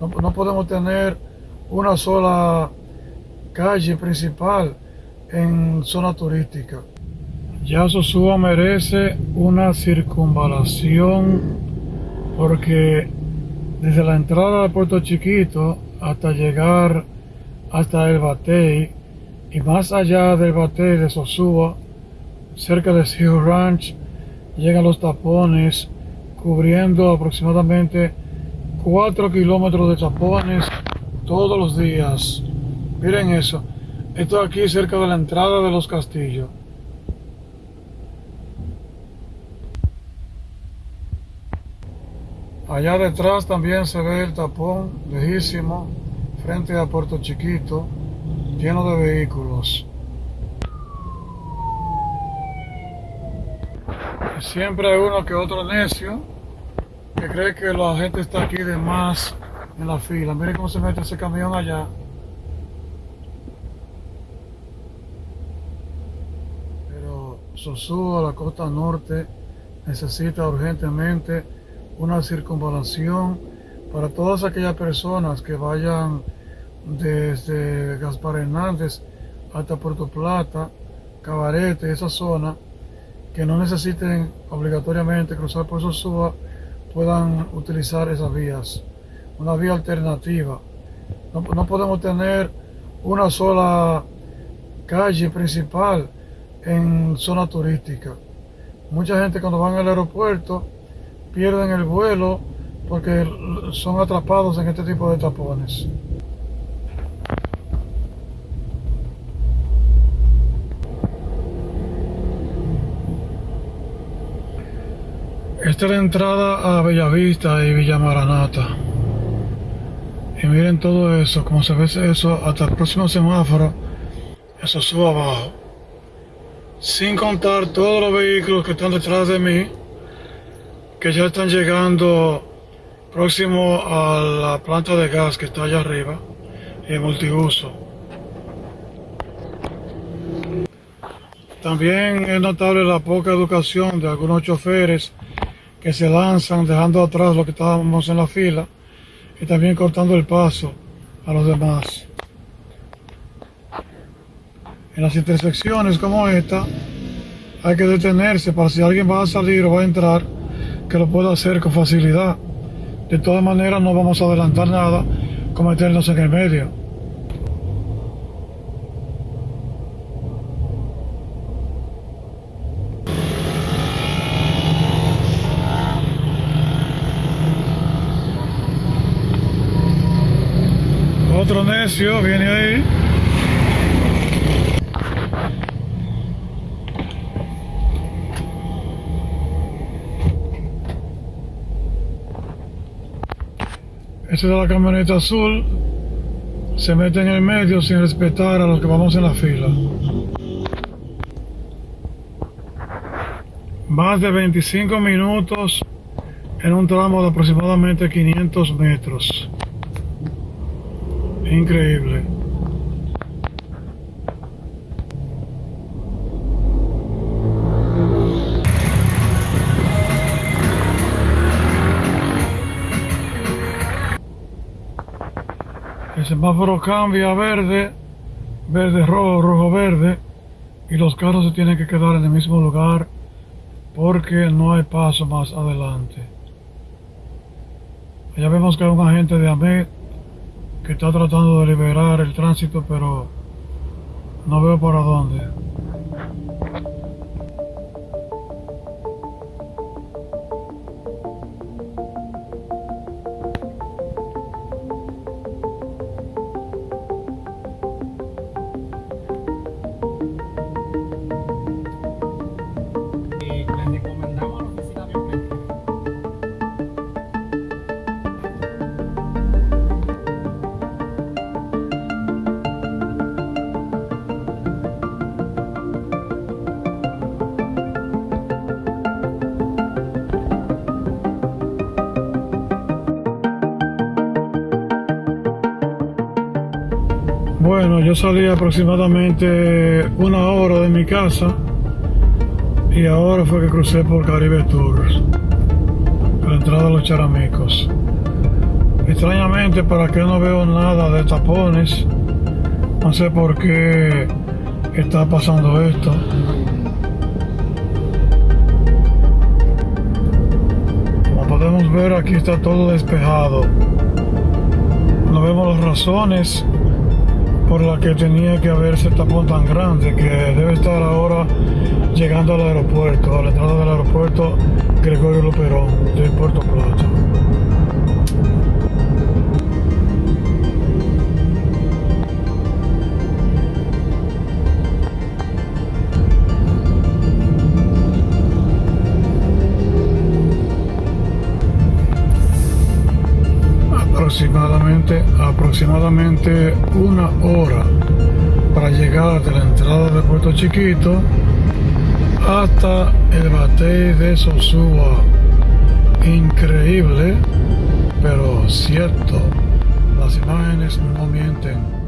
No, no podemos tener una sola calle principal en zona turística. Ya Sosúa merece una circunvalación porque desde la entrada de Puerto Chiquito hasta llegar hasta el Batey y más allá del Batey de Sosúa, cerca de Sea Ranch, llegan los tapones cubriendo aproximadamente 4 kilómetros de tapones todos los días. Miren eso. Esto aquí cerca de la entrada de los castillos. Allá detrás también se ve el tapón lejísimo frente a Puerto Chiquito lleno de vehículos. siempre hay uno que otro necio que cree que la gente está aquí de más en la fila. Miren cómo se mete ese camión allá. Pero Sosúa, la costa norte, necesita urgentemente una circunvalación para todas aquellas personas que vayan desde Gaspar Hernández hasta Puerto Plata, Cabarete, esa zona, que no necesiten obligatoriamente cruzar por Sosúa, puedan utilizar esas vías una vía alternativa. No, podemos tener una sola calle principal en zona turística. Mucha gente cuando van al aeropuerto pierden el vuelo porque son atrapados en este tipo de tapones. Esta es la entrada a Bellavista y Villa Maranata. Y miren todo eso, como se ve eso hasta el próximo semáforo, eso sube abajo. Sin contar todos los vehículos que están detrás de mí, que ya están llegando próximo a la planta de gas que está allá arriba, y multiuso. También es notable la poca educación de algunos choferes que se lanzan dejando atrás lo que estábamos en la fila y también cortando el paso a los demás. En las intersecciones como esta hay que detenerse para si alguien va a salir o va a entrar que lo pueda hacer con facilidad. De todas maneras no vamos a adelantar nada con meternos en el medio. Necio viene ahí. Esa es la camioneta azul. Se mete en el medio sin respetar a los que vamos en la fila. Más de 25 minutos en un tramo de aproximadamente 500 metros. Increíble. El semáforo cambia a verde, verde rojo, rojo verde y los carros se tienen que quedar en el mismo lugar porque no hay paso más adelante. Allá vemos que hay un agente de AMED que está tratando de liberar el tránsito, pero no veo para dónde. Yo salí aproximadamente una hora de mi casa y ahora fue que crucé por Caribe Tours, la entrada a los charamicos. Extrañamente, para que no veo nada de tapones. No sé por qué está pasando esto. Como podemos ver, aquí está todo despejado. No vemos las razones por las que tenía que haber ese tapón tan grande que debe estar ahora llegando al aeropuerto, a la entrada del aeropuerto Gregorio Luperón de Puerto Plata. Aproximadamente aproximadamente una hora para llegar de la entrada de Puerto Chiquito hasta el batey de Sosúa. Increíble, pero cierto. Las imágenes no mienten.